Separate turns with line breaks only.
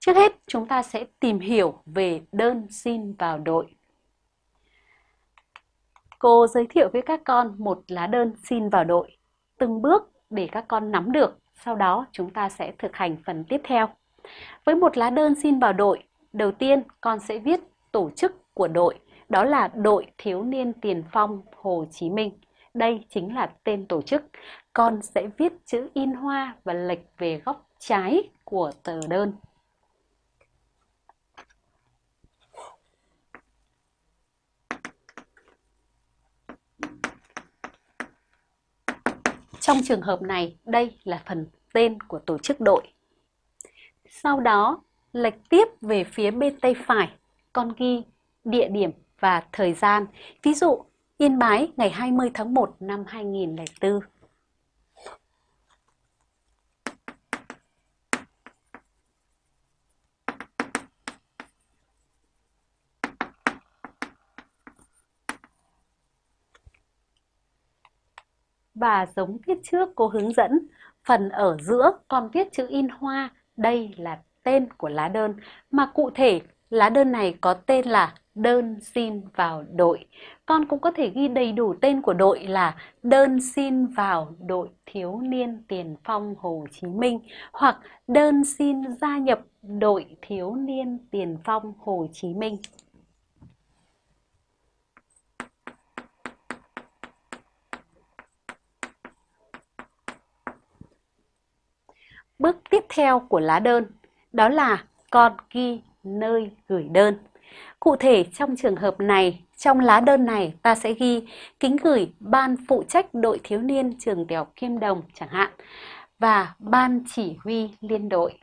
Trước hết, chúng ta sẽ tìm hiểu về đơn xin vào đội. Cô giới thiệu với các con một lá đơn xin vào đội, từng bước để các con nắm được, sau đó chúng ta sẽ thực hành phần tiếp theo. Với một lá đơn xin vào đội, đầu tiên con sẽ viết tổ chức của đội, đó là Đội Thiếu niên Tiền phong Hồ Chí Minh. Đây chính là tên tổ chức. Con sẽ viết chữ in hoa và lệch về góc trái của tờ đơn. Trong trường hợp này, đây là phần tên của tổ chức đội. Sau đó, lệch tiếp về phía bên tay phải, con ghi địa điểm và thời gian. Ví dụ, Yên Bái ngày 20 tháng 1 năm 2004. Và giống viết trước cô hướng dẫn, phần ở giữa còn viết chữ in hoa, đây là tên của lá đơn, mà cụ thể lá đơn này có tên là đơn xin vào đội. Con cũng có thể ghi đầy đủ tên của đội là đơn xin vào đội thiếu niên tiền phong Hồ Chí Minh hoặc đơn xin gia nhập đội thiếu niên tiền phong Hồ Chí Minh. Bước tiếp theo của lá đơn đó là con ghi nơi gửi đơn. Cụ thể trong trường hợp này, trong lá đơn này ta sẽ ghi kính gửi ban phụ trách đội thiếu niên trường tiểu Kim Đồng chẳng hạn và ban chỉ huy liên đội.